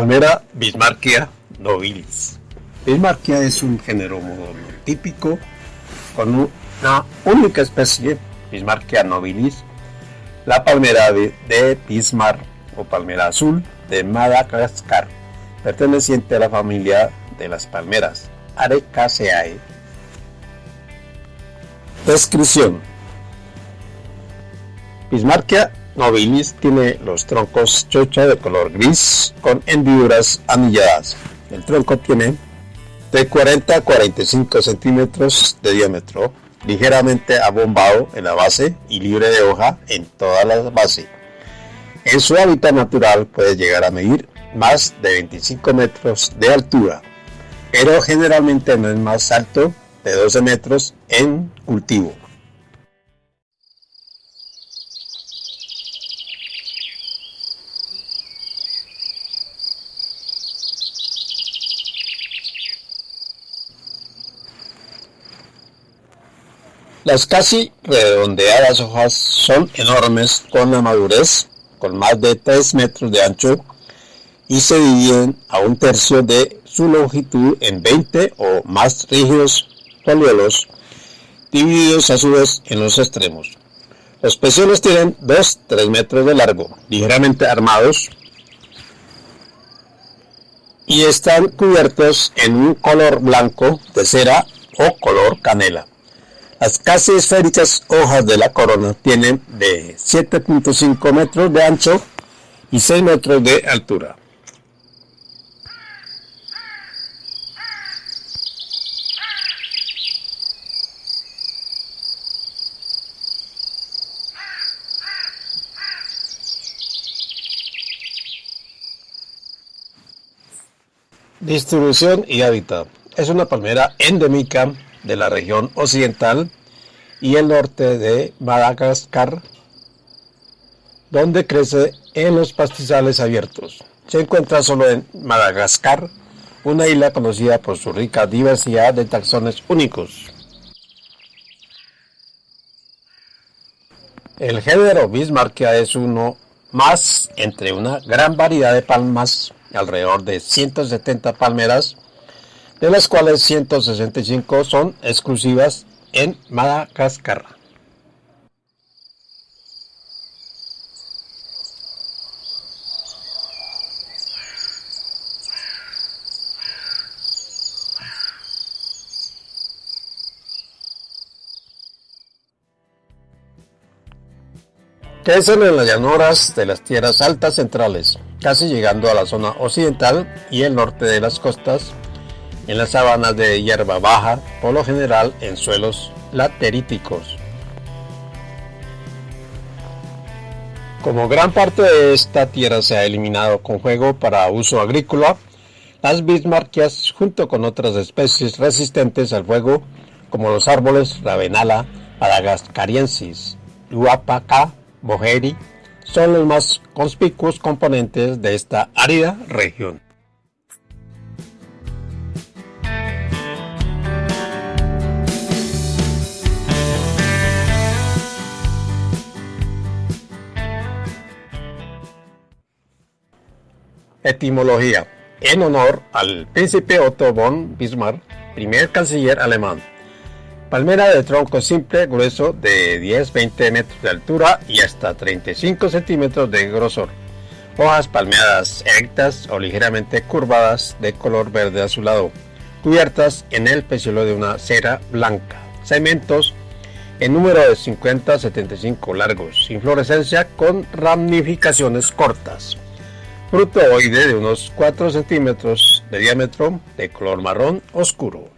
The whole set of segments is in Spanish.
Palmera Bismarckia nobilis. Bismarckia es un género monotípico con una única especie, Bismarckia nobilis, la palmera de, Bismarck o palmera azul de Madagascar, perteneciente a la familia de las palmeras Arecaceae. Descripción Bismarckia nobilis tiene los troncos chocha de color gris con hendiduras anilladas. El tronco tiene de 40 a 45 centímetros de diámetro, ligeramente abombado en la base y libre de hoja en toda la base. En su hábitat natural puede llegar a medir más de 25 metros de altura, pero generalmente no es más alto de 12 metros en cultivo. Las casi redondeadas hojas son enormes con la madurez, con más de 3 metros de ancho y se dividen a un tercio de su longitud en 20 o más rígidos foliolos, divididos a su vez en los extremos. Los peciolos tienen 2-3 metros de largo, ligeramente armados y están cubiertos en un color blanco de cera o color canela. Las casi esféricas hojas de la corona tienen de 7.5 metros de ancho y 6 metros de altura. Distribución y hábitat. Es una palmera endémica de la región occidental y el norte de Madagascar, donde crece en los pastizales abiertos. Se encuentra solo en Madagascar, una isla conocida por su rica diversidad de taxones únicos. El género Bismarckia es uno más entre una gran variedad de palmas, alrededor de 170 palmeras de las cuales 165 son exclusivas en Madagascar. Crecen en las llanuras de las tierras altas centrales, casi llegando a la zona occidental y el norte de las costas en las sabanas de hierba baja, por lo general en suelos lateríticos. Como gran parte de esta tierra se ha eliminado con fuego para uso agrícola, las bismarckias, junto con otras especies resistentes al fuego, como los árboles Ravenala madagascariensis, Luapaca, Bojeri, son los más conspicuos componentes de esta árida región. Etimología. En honor al príncipe Otto von Bismarck, primer canciller alemán. Palmera de tronco simple, grueso de 10-20 metros de altura y hasta 35 centímetros de grosor. Hojas palmeadas erectas o ligeramente curvadas de color verde azulado, cubiertas en el peciolo de una cera blanca. Segmentos en número de 50 75 largos, inflorescencia con ramificaciones cortas fruto oide de unos 4 centímetros de diámetro, de color marrón oscuro.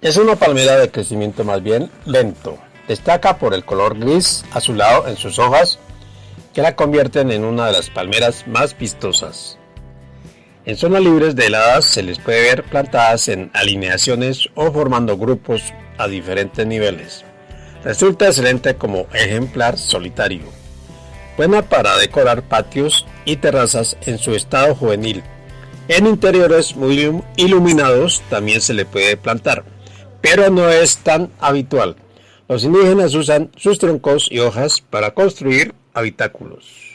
Es una palmera de crecimiento más bien lento. Destaca por el color gris azulado en sus hojas que la convierten en una de las palmeras más vistosas. En zonas libres de heladas se les puede ver plantadas en alineaciones o formando grupos a diferentes niveles. Resulta excelente como ejemplar solitario. Buena para decorar patios y terrazas en su estado juvenil. En interiores muy iluminados también se le puede plantar, pero no es tan habitual. Los indígenas usan sus troncos y hojas para construir habitáculos.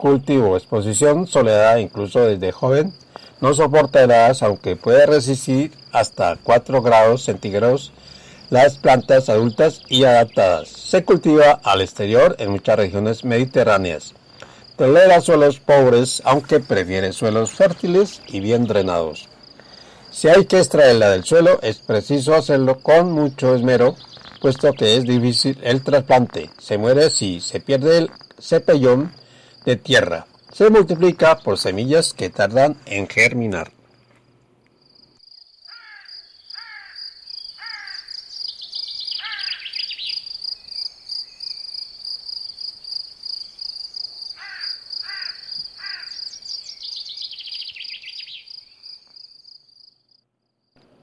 cultivo, exposición, soledad, incluso desde joven, no soporta heladas aunque puede resistir hasta 4 grados centígrados las plantas adultas y adaptadas. Se cultiva al exterior en muchas regiones mediterráneas. Tolera suelos pobres aunque prefiere suelos fértiles y bien drenados. Si hay que extraerla del suelo es preciso hacerlo con mucho esmero, puesto que es difícil el trasplante. Se muere si se pierde el cepellón de tierra. Se multiplica por semillas que tardan en germinar.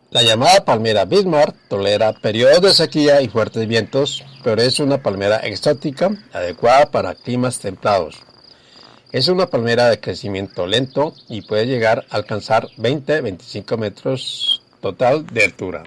La llamada palmera Bismarck tolera periodos de sequía y fuertes vientos, pero es una palmera exótica adecuada para climas templados. Es una palmera de crecimiento lento y puede llegar a alcanzar 20-25 metros total de altura.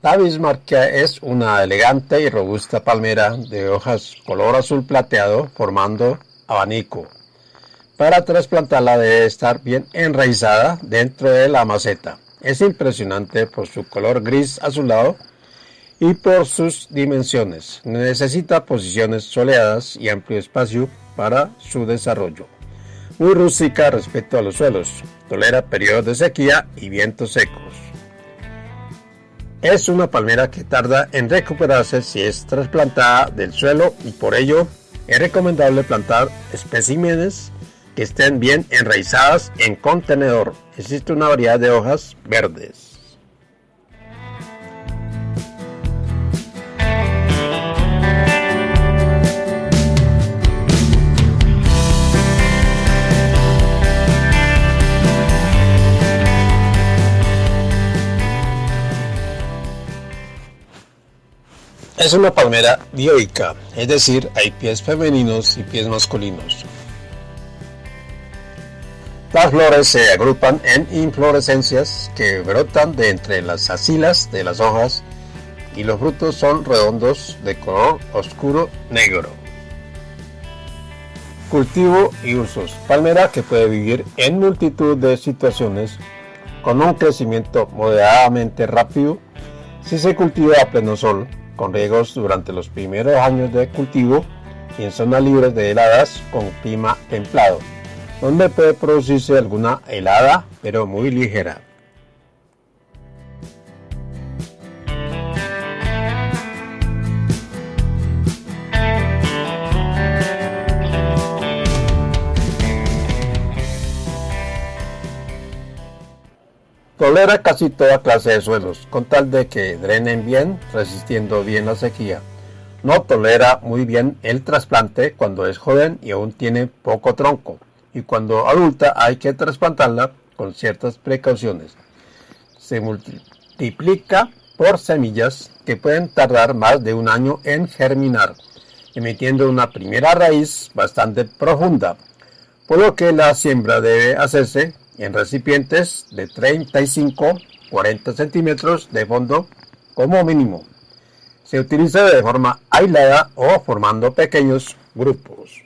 La bismarquia es una elegante y robusta palmera de hojas color azul plateado formando abanico. Para trasplantarla debe estar bien enraizada dentro de la maceta. Es impresionante por su color gris azulado y por sus dimensiones. Necesita posiciones soleadas y amplio espacio para su desarrollo. Muy rústica respecto a los suelos. Tolera periodos de sequía y vientos secos. Es una palmera que tarda en recuperarse si es trasplantada del suelo y por ello es recomendable plantar especímenes que estén bien enraizadas en contenedor. Existe una variedad de hojas verdes. Es una palmera dioica, es decir, hay pies femeninos y pies masculinos. Las flores se agrupan en inflorescencias que brotan de entre las axilas de las hojas y los frutos son redondos de color oscuro negro. Cultivo y usos. Palmera que puede vivir en multitud de situaciones con un crecimiento moderadamente rápido si se cultiva a pleno sol con riegos durante los primeros años de cultivo y en zonas libres de heladas con clima templado, donde puede producirse alguna helada pero muy ligera. Tolera casi toda clase de suelos, con tal de que drenen bien, resistiendo bien la sequía. No tolera muy bien el trasplante cuando es joven y aún tiene poco tronco, y cuando adulta hay que trasplantarla con ciertas precauciones. Se multiplica por semillas que pueden tardar más de un año en germinar, emitiendo una primera raíz bastante profunda, por lo que la siembra debe hacerse en recipientes de 35-40 centímetros de fondo como mínimo. Se utiliza de forma aislada o formando pequeños grupos.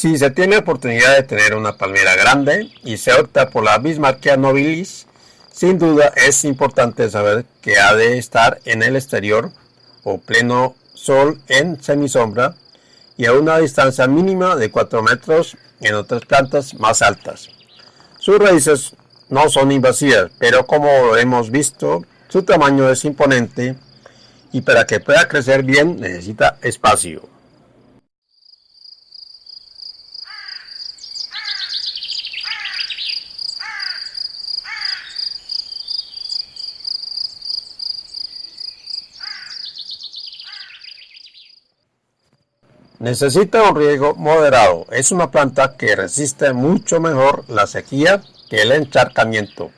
Si se tiene oportunidad de tener una palmera grande y se opta por la Bismarckia nobilis, sin duda es importante saber que ha de estar en el exterior o pleno sol en semisombra y a una distancia mínima de 4 metros en otras plantas más altas. Sus raíces no son invasivas, pero como hemos visto, su tamaño es imponente y para que pueda crecer bien necesita espacio. Necesita un riego moderado. Es una planta que resiste mucho mejor la sequía que el encharcamiento.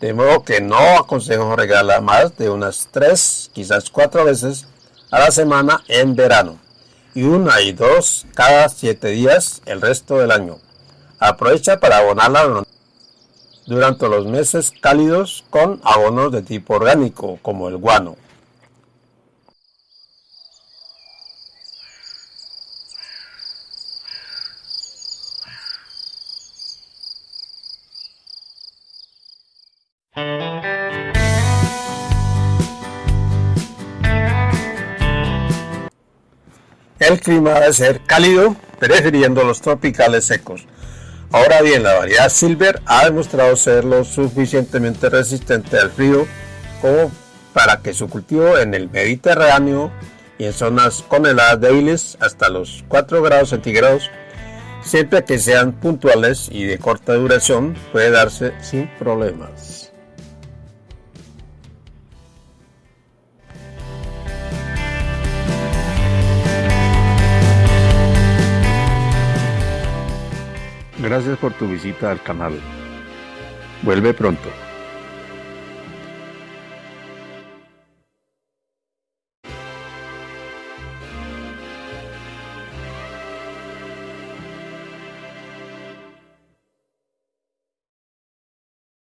De modo que no aconsejo regalar más de unas 3, quizás 4 veces a la semana en verano. Y una y dos cada 7 días el resto del año. Aprovecha para abonarla durante los meses cálidos con abonos de tipo orgánico como el guano. El clima debe ser cálido, prefiriendo los tropicales secos. Ahora bien, la variedad Silver ha demostrado ser lo suficientemente resistente al frío como para que su cultivo en el Mediterráneo y en zonas con heladas débiles hasta los 4 grados centígrados, siempre que sean puntuales y de corta duración, puede darse sin problemas. Gracias por tu visita al canal. Vuelve pronto.